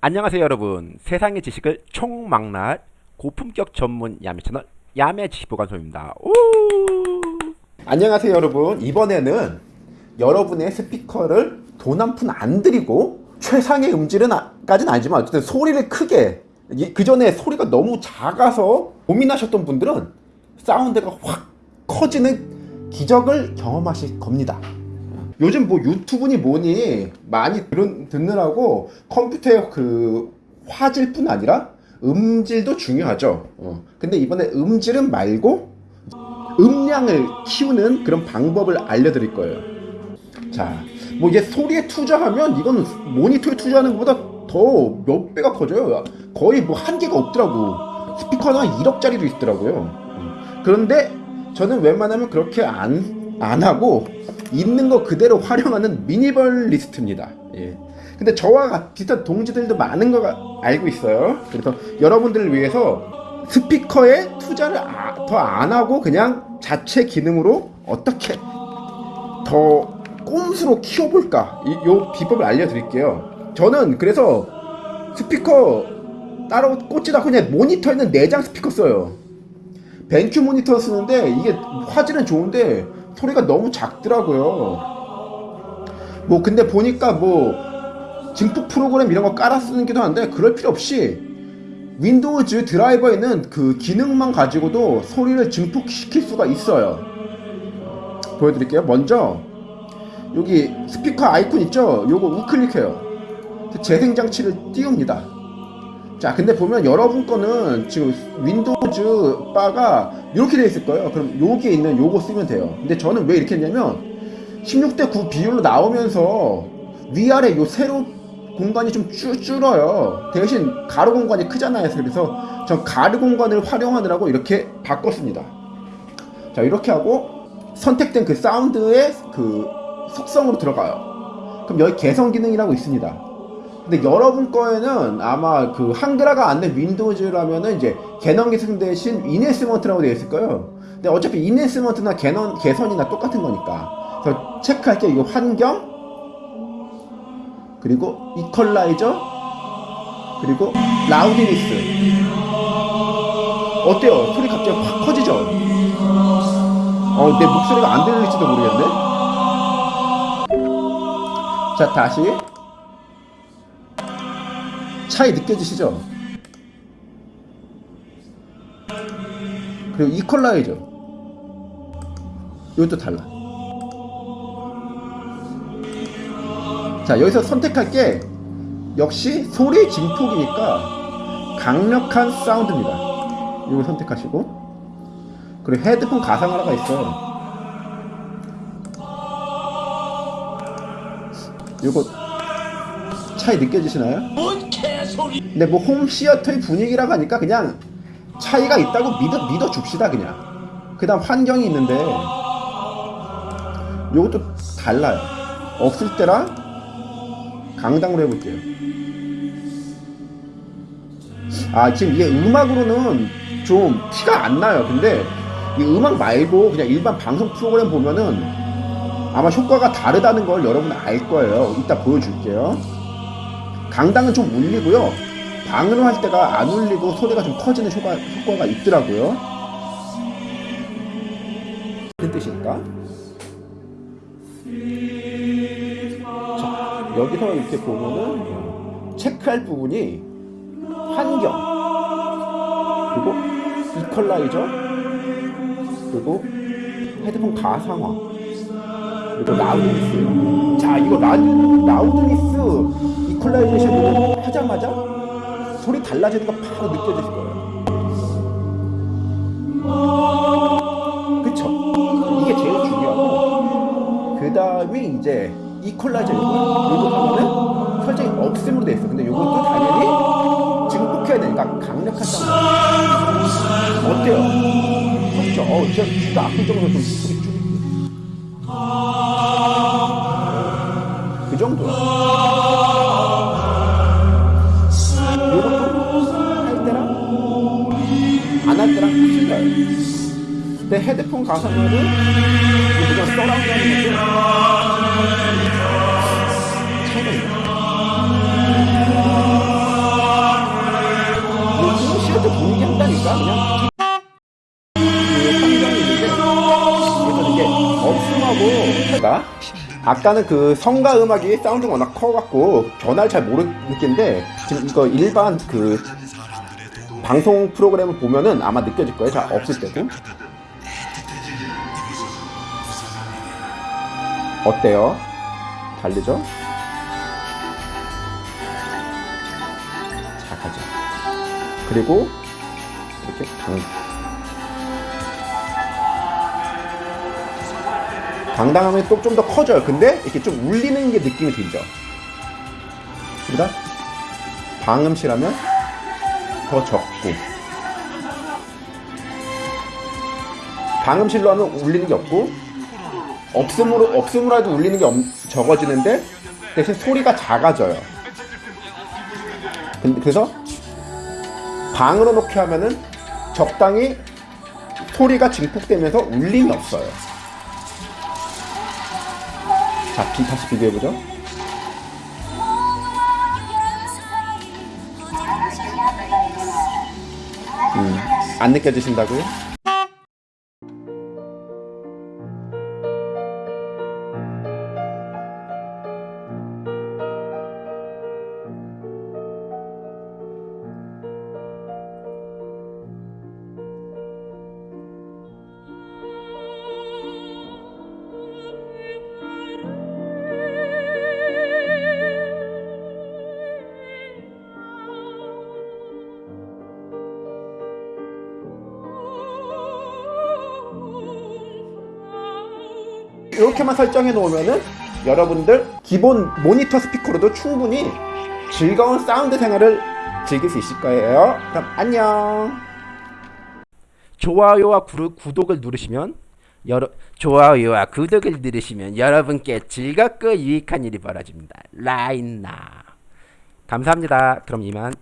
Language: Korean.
안녕하세요 여러분. 세상의 지식을 총망라할 고품격 전문 야매 채널 야매 지식보관소입니다. 오! 안녕하세요 여러분. 이번에는 여러분의 스피커를 돈 한 푼 안 들이고 최상의 음질은 아, 까지는 아니지만 어쨌든 소리를 크게 그 전에 소리가 너무 작아서 고민하셨던 분들은 사운드가 확 커지는 기적을 경험하실 겁니다 요즘 뭐 유튜브니 뭐니 많이 들은, 듣느라고 컴퓨터의 그 화질뿐 아니라 음질도 중요하죠. 어. 근데 이번에 음질은 말고 음량을 키우는 그런 방법을 알려드릴 거예요. 자, 뭐 이제 소리에 투자하면 이건 모니터에 투자하는 것보다 더 몇 배가 커져요. 거의 뭐 한계가 없더라고. 스피커는 1억짜리도 있더라고요. 어. 그런데 저는 웬만하면 그렇게 안, 안 하고 있는 거 그대로 활용하는 미니멀리스트입니다. 예. 근데 저와 비슷한 동지들도 많은 거 알고 있어요. 그래서 여러분들을 위해서 스피커에 투자를 아, 더안 하고 그냥 자체 기능으로 어떻게 더 꼼수로 키워볼까 이, 요 비법을 알려드릴게요. 저는 그래서 스피커 따로 꽂지도 않고 그냥 모니터에는 내장 스피커 써요. 벤큐 모니터 쓰는데 이게 화질은 좋은데 소리가 너무 작더라고요. 뭐 근데 보니까 뭐 증폭 프로그램 이런 거 깔아 쓰기도 한데 그럴 필요 없이 윈도우즈 드라이버에는 그 기능만 가지고도 소리를 증폭시킬 수가 있어요. 보여드릴게요. 먼저 여기 스피커 아이콘 있죠? 요거 우클릭해요. 재생 장치를 띄웁니다. 자 근데 보면 여러분 거는 지금 윈도우즈 바가 이렇게 되어 있을 거예요. 그럼 여기에 있는 요거 쓰면 돼요. 근데 저는 왜 이렇게 했냐면 16대 9 비율로 나오면서 위아래 요 세로 공간이 좀 줄, 줄어요. 대신 가로 공간이 크잖아요 그래서 전 가로 공간을 활용하느라고 이렇게 바꿨습니다. 자 이렇게 하고 선택된 그 사운드의 그 속성으로 들어가요. 그럼 여기 개선 기능이라고 있습니다 근데 여러분 거에는 아마 그 한글화가 안 된 윈도우즈라면은 이제 개선 대신 enhancement라고 되어 있을 거예요. 근데 어차피 enhancement나 개 개선이나 똑같은 거니까. 그래서 체크할 게 이거 환경 그리고 이퀄라이저 그리고 loudness 어때요? 소리 갑자기 확 커지죠? 어, 내 목소리가 안 들릴지도 모르겠네. 자, 다시 차이 느껴지시죠? 그리고 이퀄라이저 이것도 달라. 자 여기서 선택할 게 역시 소리 증폭이니까 강력한 사운드입니다. 이걸 선택하시고. 그리고 헤드폰 가상화가 있어요. 요거 차이 느껴지시나요? 근데 뭐 홈시어터의 분위기라고 하니까 그냥 차이가 있다고 믿어, 믿어 줍시다 그냥. 그 다음 환경이 있는데 요것도 달라요. 없을 때랑 강당으로 해볼게요. 아 지금 이게 음악으로는 좀 티가 안 나요. 근데 이 음악 말고 그냥 일반 방송 프로그램 보면은 아마 효과가 다르다는 걸 여러분 알 거예요. 이따 보여줄게요 강당은 좀 울리고요 방으로 할 때가 안 울리고 소리가 좀 커지는 효과, 효과가 있더라고요. 무슨 뜻일까? 자, 여기서 이렇게 보면은 체크할 부분이 환경 그리고 이퀄라이저 그리고 헤드폰 가상화 그리고 loudness 자 이거 라, loudness equalization 하자마자 소리 달라지는 거 바로 느껴지실 거예요. 그쵸? 이게 제일 중요하고 그 다음에 이제 이퀄라이저 이거 이거 하면은 설정이 없음으로 돼 있어. 근데 이것도 당연히 증폭해야 되니까 강력한 사운드. 어때요? 그렇죠? 어, 제가 귀가 아플 정도로 좀 소리 줄일게요. 그 정도야. 내 헤드폰 가사말을 우리가 써라운드하는 것도 차이가 있다 아, 요즘 시어트 분위기 한다니까 그냥 그러니까 아까는 그 성가 음악이 사운드가 워낙 커갖고 변화를 잘 모르 느낀데 지금 이거 일반 그 방송 프로그램을 보면은 아마 느껴질 거예요. 자 없을 때도 어때요? 다르죠? 자 가자. 그리고 이렇게 강 당당하면 또 좀 더 커져요. 근데 이렇게 좀 울리는 게 느낌이 들죠. 그러니까 방음실하면 더 적고 방음실로 하면 울리는 게 없고 없음으로 없음으로 해도 울리는 게 엄- 적어지는데 대신 소리가 작아져요. 근데 그래서 방으로 놓게 하면은 적당히 소리가 증폭되면서 울림이 없어요. 자, 비 다시 비교해 보죠. 음, 안 느껴지신다고요? 이렇게만 설정해 놓으면은 여러분들 기본 모니터 스피커로도 충분히 즐거운 사운드 생활을 즐길 수 있을 거예요. 그럼 안녕. 좋아요와 구르, 구독을 누르시면 여러 좋아요와 구독을 누르시면 여러분께 즐겁고 유익한 일이 벌어집니다. 라인나 감사합니다. 그럼 이만.